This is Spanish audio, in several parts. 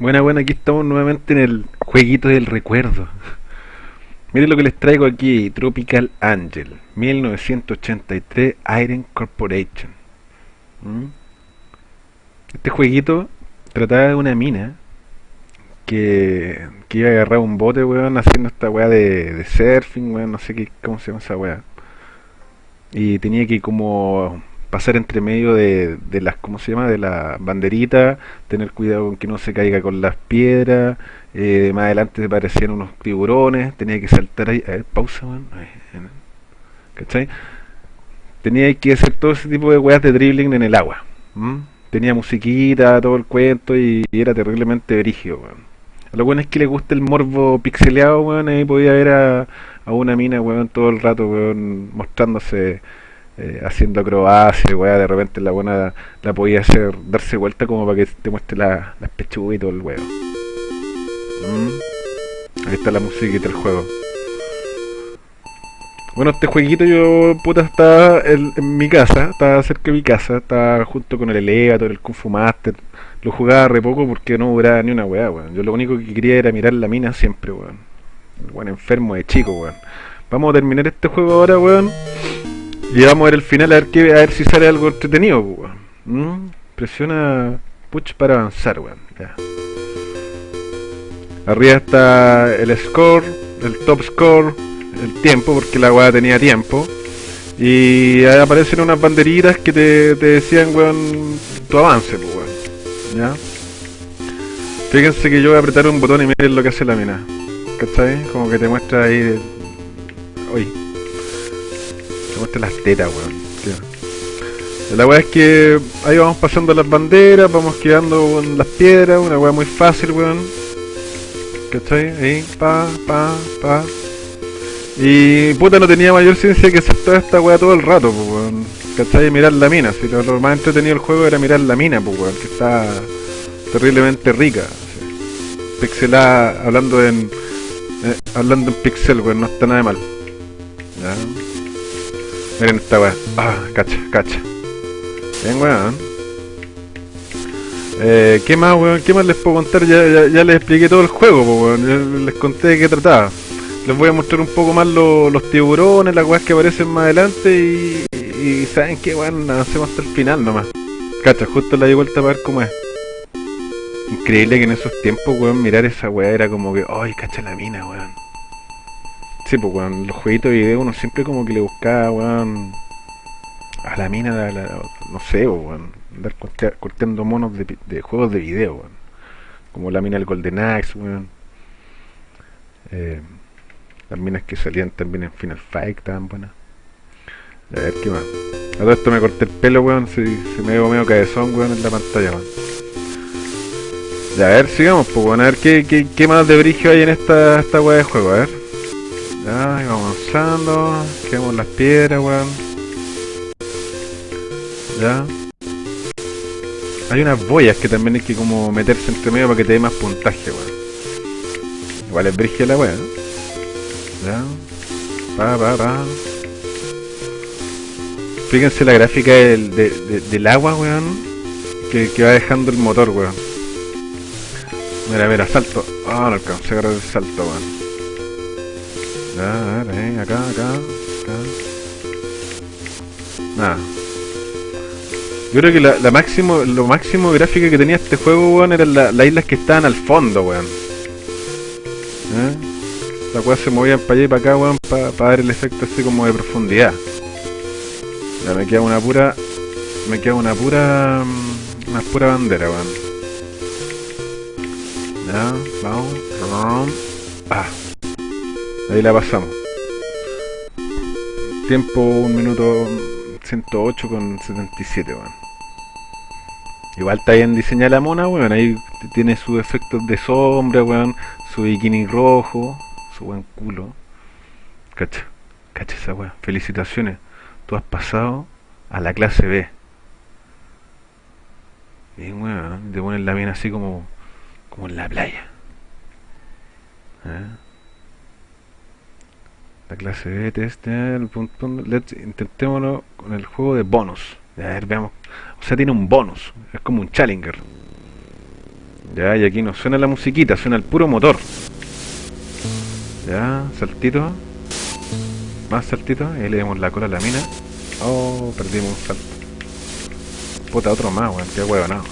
Buena, buena, aquí estamos nuevamente en el jueguito del recuerdo. Miren lo que les traigo aquí, Tropical Angel, 1983 Iron Corporation. ¿Mm? Este jueguito trataba de una mina que, que iba a agarrar un bote, weón, haciendo esta weá de, de surfing, weón, no sé qué, cómo se llama esa weá. Y tenía que como pasar entre medio de, de las, ¿cómo se llama? De la banderita, tener cuidado con que no se caiga con las piedras, eh, más adelante aparecían unos tiburones, tenía que saltar ahí, a ver, pausa, man, ¿cachai? Tenía que hacer todo ese tipo de weas de dribbling en el agua, tenía musiquita, todo el cuento y, era terriblemente brígido, weón. Lo bueno es que le gusta el morbo pixeleado, weón, ahí podía ver a, a una mina, weón, todo el rato, weón, mostrándose eh, haciendo acrobacia, weá, de repente la buena la podía hacer, darse vuelta como para que te muestre la, las pechugas y todo el huevo. Mm. Ahí está la musiquita del juego. Bueno, este jueguito yo, puta, estaba en, mi casa, estaba cerca de mi casa, estaba junto con el Elevator, el Kung Fu Master. Lo jugaba re poco porque no duraba ni una weá, weón. Yo lo único que quería era mirar la mina siempre, weón. El weón enfermo de chico, weón. Vamos a terminar este juego ahora, weón. Y vamos a ver el final a ver, qué, a ver si sale algo entretenido, weón. ¿Mm? Presiona push para avanzar, weón. Arriba está el score, el top score, el tiempo, porque la weá tenía tiempo. Y ahí aparecen unas banderitas que te, te decían, weón, tu avance, pues. ¿Ya? Fíjense que yo voy a apretar un botón y miren lo que hace la mina. ¿Cachai? Como que te muestra ahí... Uy, muestra las tetas, weón. La weá es que ahí vamos pasando las banderas, vamos quedando con las piedras, una weá muy fácil, weón. ¿Cachai? Ahí, pa, pa, pa. Y puta no tenía mayor ciencia que hacer toda esta weá todo el rato, weón. ¿Cachai? Mirar la mina. Si lo, más entretenido del juego era mirar la mina, pues weón, que está terriblemente rica. Pixelada, hablando en. Eh, hablando en pixel, weón, no está nada mal. Miren esta weá. Ah, cacha, cacha. Bien, weón. Eh, ¿Qué más, weón? ¿Qué más les puedo contar? Ya, ya, les expliqué todo el juego, weón. les conté de qué trataba. Les voy a mostrar un poco más los tiburones, las weas que aparecen más adelante y, y saben que, weón, hacemos hasta el final nomás. Cacha, justo la di vuelta para ver cómo es. Increíble que en esos tiempos, weón, mirar esa weá era como que, ay, cacha la mina, weón. Sí, pues, weón, los jueguitos de video uno siempre como que le buscaba, weón, a la mina, no sé, weón, andar corteando monos de, juegos de video, weón. Como la mina del Golden Axe, weón. Eh, las minas que salían también en Final Fight estaban buenas. A ver, ¿qué más? A todo esto me corté el pelo, weón, se, se me veo medio cabezón, weón, en la pantalla, weón. Ya, a ver, sigamos, pues, weón, a ver qué más de brillo hay en esta, esta weá de juego, a ver. Ya, vamos avanzando. Quedamos las piedras, weón. Ya. Hay unas boyas que también hay que como meterse entre medio para que te dé más puntaje, weón. Igual es brígida la weón. Ya. Pa, pa, pa. Fíjense la gráfica del, del agua, weón. Que, que, va dejando el motor, weón. Mira, mira, salto. Ah, oh, no alcancé agarrar el salto, weón. A ver, eh, acá, acá, acá. Nada. Yo creo que la, la, máximo, lo máximo gráfica que tenía este juego, weón, eran las islas que estaban al fondo, weón. ¿Eh? Las weas se movían para allá y para acá, weón, para dar el efecto así como de profundidad. Me queda una pura... Me queda una pura... Mm, una pura bandera, weón. Ya, vamos. Ah. Ahí la pasamos. Tiempo 1 minuto 108 con 77, weón. Igual está bien diseñada la mona, weón. Ahí tiene sus efectos de sombra, weón. Su bikini rojo. Su buen culo. Cacha. Cacha esa weón. Felicitaciones. Tú has pasado a la clase B. Bien, weón. Te ponen la mina así como, como en la playa. ¿Eh? La clase B, test, el let's, intentémoslo con el juego de bonus. A ver, veamos. O sea, tiene un bonus. Es como un challenger. Ya, y aquí no suena la musiquita, suena el puro motor. Ya, saltito. Más saltito. Ahí le damos la cola a la mina. Oh, perdimos un salto. Puta, otro más, weón. Qué huevo, no.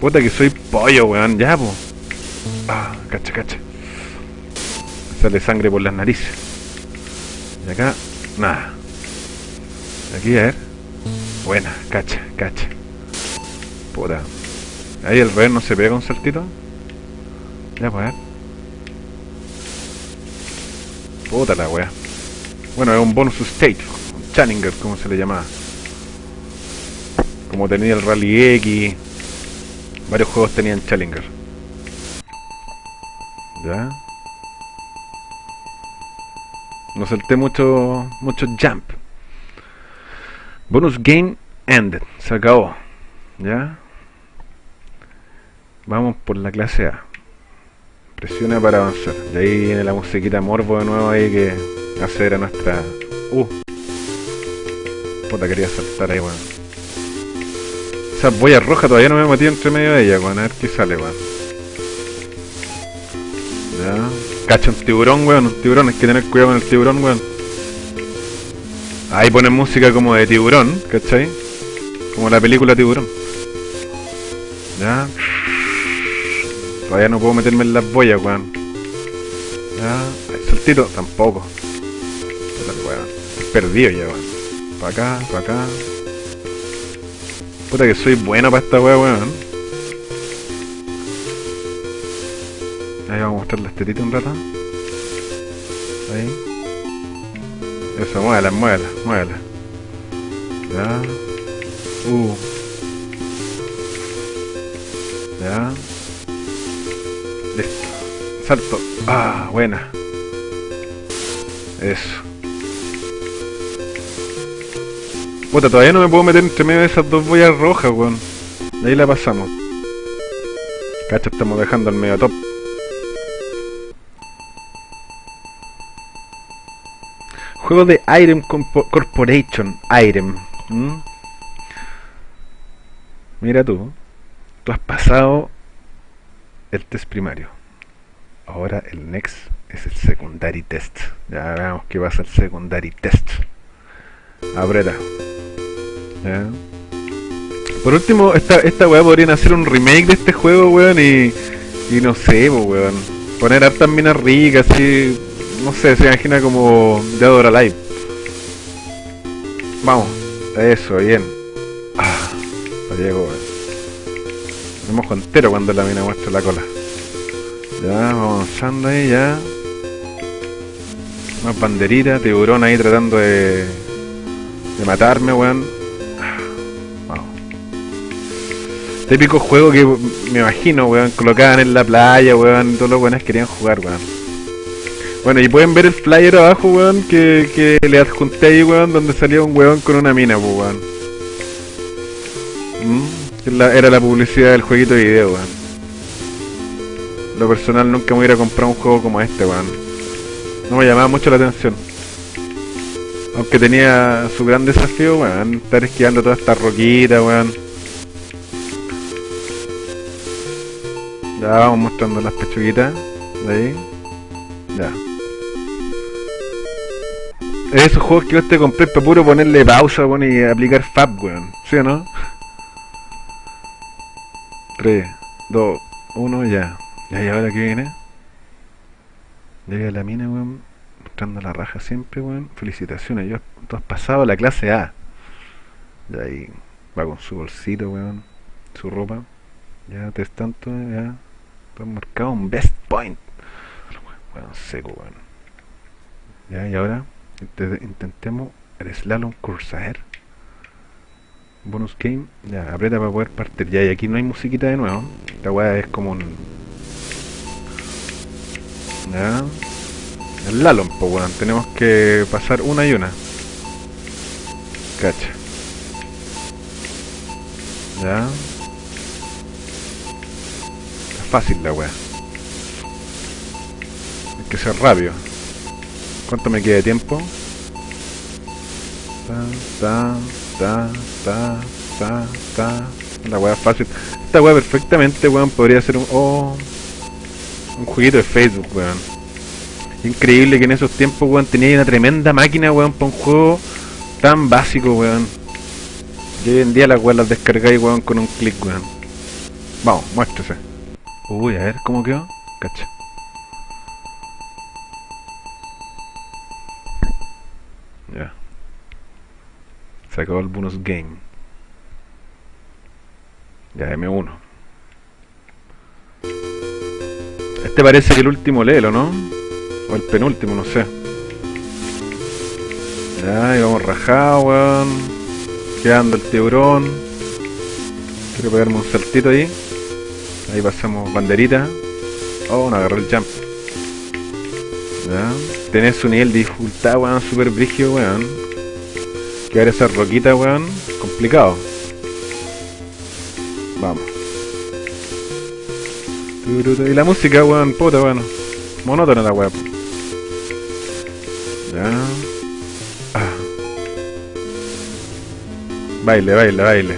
Puta que soy pollo, weón. Ya, po. Ah, cacha, cacha. Sale sangre por las narices. Y acá, nada. Aquí, a ver. Buena, cacha, cacha. Puta. Ahí el revés no se pega un saltito. Ya, pues, a ver. Puta la wea. Bueno, es un bonus stage. Un Challenger, como se le llamaba. Como tenía el Rally X. Varios juegos tenían Challenger. Ya. No salté mucho, mucho jump. Bonus game ended. Se acabó. ¿Ya? Vamos por la clase A. Presiona para avanzar. Y ahí viene la musiquita morbo de nuevo ahí que hace a nuestra... Uh. Puta, quería saltar ahí, weón. Esa boya roja todavía no me he metido entre medio de ella, weón. A ver qué sale, weón. Ya. Cacha un tiburón, weón. Un tiburón. Hay que tener cuidado con el tiburón, weón. Ahí ponen música como de tiburón, ¿cachai? Como la película Tiburón. Ya. Todavía no puedo meterme en las boyas, weón. Ya. Ay, saltito, tampoco. Perdido ya, weón. Para acá, para acá. Puta que soy bueno para esta weá, weón. Ahí vamos a mostrar las tetitas un rato. Ahí. Eso, muévela, muévela, muévela. Ya. Uh. Ya. Listo. Salto. Ah, buena. Eso. Puta, todavía no me puedo meter entre medio de esas dos boyas rojas, weón. De ahí la pasamos. Cacho, estamos dejando el medio top. Juego de Irem Corporation. Irem. Mira tú. Tú has pasado el test primario. Ahora el next es el secondary test. Ya veamos qué pasa el secondary test. Aprieta. ¿Ya? Por último, esta, esta weá podrían hacer un remake de este juego, weón, y, y no sé, weón. Poner hartas minas ricas, así. No sé, se imagina como Dead or Alive. Vamos, eso, bien. Ah, lo llego, weón. Me mojo entero cuando la mina muestra la cola. Ya, vamos avanzando ahí, ya. Más banderita, tiburón ahí tratando de, de matarme, weón. Vamos. Típico juego que me imagino, weón, colocaban en la playa, weón, todos los weones querían jugar, weón. Bueno, y pueden ver el flyer abajo, weón, que, que le adjunté ahí, weón, donde salía un weón con una mina, pues, weón. Mm, era la publicidad del jueguito de video, weón. Lo personal nunca me hubiera comprado un juego como este, weón. No me llamaba mucho la atención. Aunque tenía su gran desafío, weón, estar esquivando todas estas roquitas, weón. Ya vamos mostrando las pechuguitas. De ahí. Ya. Es esos juegos que yo te compré para puro ponerle pausa, y aplicar fab, weón. ¿Sí o no? 3, 2, 1, ya. Ya, y ahora que viene. Llega la mina, weón. Mostrando la raja siempre, weón. Felicitaciones, yo, tú has pasado la clase A. Y ahí va con su bolsito, weón. Su ropa. Ya, tres tanto, ya. Todo marcado un best point. Weón, seco, weón. Ya, y ahora inte- intentemos el slalom Corsair. Bonus game. Ya, aprieta para poder partir. Ya, y aquí no hay musiquita de nuevo. Esta weá es como un. Ya. El slalom, pues weón. Tenemos que pasar una y una. Cacha. Ya. Es fácil la weá. Que ser rápido. ¿Cuánto me queda de tiempo? Ta, ta, ta, ta, ta, ta, La weá fácil. Esta weá perfectamente, weón, podría ser un. Oh, un jueguito de Facebook, weón. Increíble que en esos tiempos, weón, tenía una tremenda máquina, weón, para un juego tan básico, weón. Y hoy en día las weas las descargáis, weón, con un clic, weón. Vamos, muéstrese. Uy, a ver, ¿cómo quedó? Cacha. El bonus game. Ya, M1. Este parece que el último lelo, ¿no? O el penúltimo, no sé. Ya, y vamos rajados, weón. Quedando el tiburón. Quiero pegarme un saltito ahí. Ahí pasamos banderita. Oh, no agarró el jump. Ya. Tenés su nivel de dificultad, weón, super brígido, weón. Quedar esa roquita, weón, complicado. Vamos. Y la música, weón, puta, weón. Monótona la weón. Ya. Ah. Baile, baile, baile.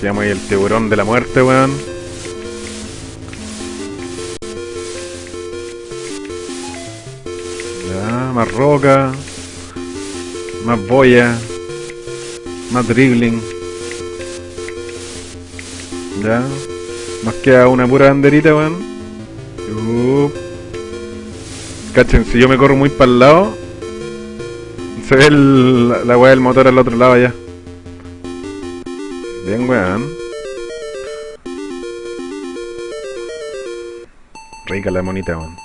Quedamos ahí el tiburón de la muerte, weón. Ya, más roca. Más boya. Más dribbling. Ya. Más queda una pura banderita, weón. Uh. Cachen, si yo me corro muy para el lado, se ve el, la, la weá del motor al otro lado ya. Bien, weón. Rica la monita, weón.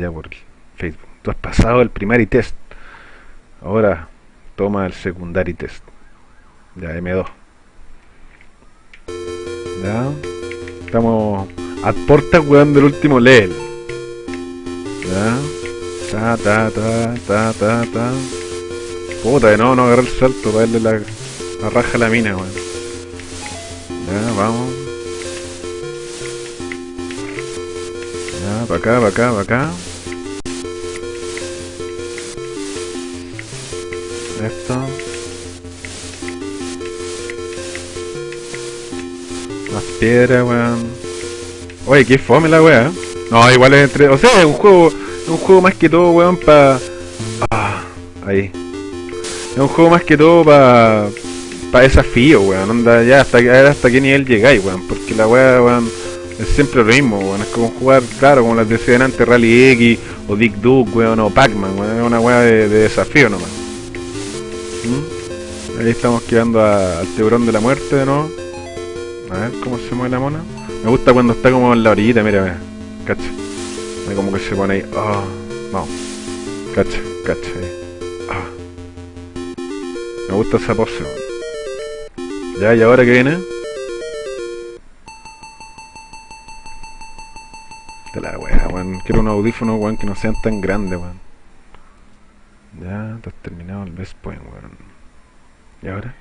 Ya por Facebook. Tú has pasado el primer test. Ahora toma el secundary test. Ya, M2. Ya. Estamos a puertas, weón, del último level. Ya. Ta, ta, ta, ta, ta, ta. Puta, nuevo no agarré el salto para darle la, la raja a la mina, weón. Ya, vamos. Ya, para acá, para acá, para acá. Piedra, weón. Oye, qué fome la weá. No, igual es entre. O sea, es un juego. Es un juego más que todo, weón, pa. Ah, ahí. Es un juego más que todo pa. pa desafío, weón. Onda, ya, hasta, hasta qué nivel llegáis, weón. Porque la weá, weón. Es siempre lo mismo, weón. Es como jugar, claro, como las decían antes, Rally X, o Dick Duke, weón, o Pac-Man, weón. Es una weá de, de desafío nomás. ¿Mm? Ahí estamos quedando al tiburón de la muerte nuevo. A ver cómo se mueve la mona. Me gusta cuando está como en la orillita, mira, mira. Cacha. Mira como que se pone ahí. Ah, vamos. Cacha, cacha. Ah. Me gusta esa pose. Ya, ¿y ahora qué viene? De la wea, weón. Quiero unos audífonos, weón, que no sean tan grandes, weón. Ya, te has terminado el best point, weón. ¿Y ahora?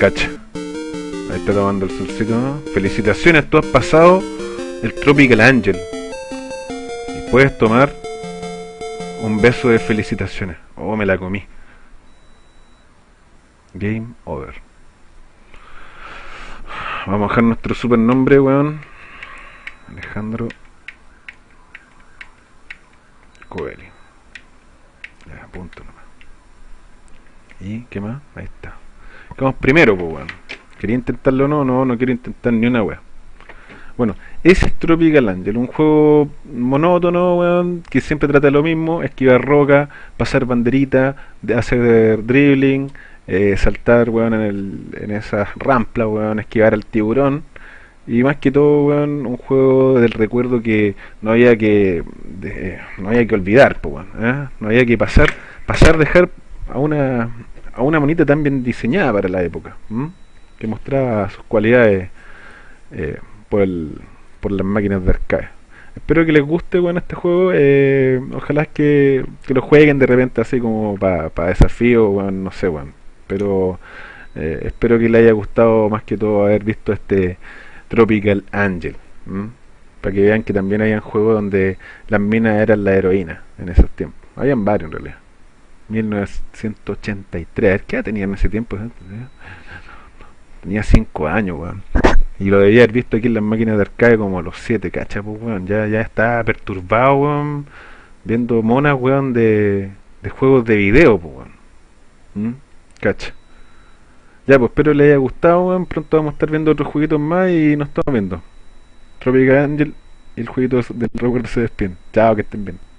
Cacha. Ahí está tomando el solcito. Felicitaciones, tú has pasado el Tropical Angel. Y puedes tomar un beso de felicitaciones. Oh, me la comí. Game over. Vamos a dejar nuestro super nombre, weón. Alejandro Coeli. Ya, punto nomás. ¿Y qué más? Ahí está. Primero, pues, weón. ¿Quería intentarlo o no? No, no quiero intentar ni una weá. Bueno, ese es Tropical Angel, un juego monótono, weón, que siempre trata de lo mismo, esquivar roca, pasar banderita, de hacer dribbling, eh, saltar, weón, en, el, en esas ramplas, weón, esquivar al tiburón. Y más que todo, weón, un juego del recuerdo que no había que de- no había que olvidar, pues, weón, ¿eh? no había que pasar, pasar, dejar a una a una monita tan bien diseñada para la época, que mostraba sus cualidades eh, por el, por las máquinas de arcade. Espero que les guste bueno, este juego. eh, ojalá que, que lo jueguen de repente así como para desafío, no sé, bueno. Pero eh, espero que les haya gustado más que todo haber visto este Tropical Angel. Para que vean que también habían juegos donde las minas eran la heroína en esos tiempos. Habían varios en realidad. 1983. ¿Qué edad tenía en ese tiempo? Tenía 5 años, weón. Y lo debía haber visto aquí en las máquinas de arcade como a los 7, ¿cachai? Pues, weón. Ya, ya estaba perturbado, weón. Viendo monas, weón, de, de juegos de video, pues, weón. ¿Mm? Cacha. Ya, pues espero les haya gustado, weón. Pronto vamos a estar viendo otros jueguitos más y nos estamos viendo. Tropical Angel y el jueguito del recuerdo se despiden. Chao, que estén bien.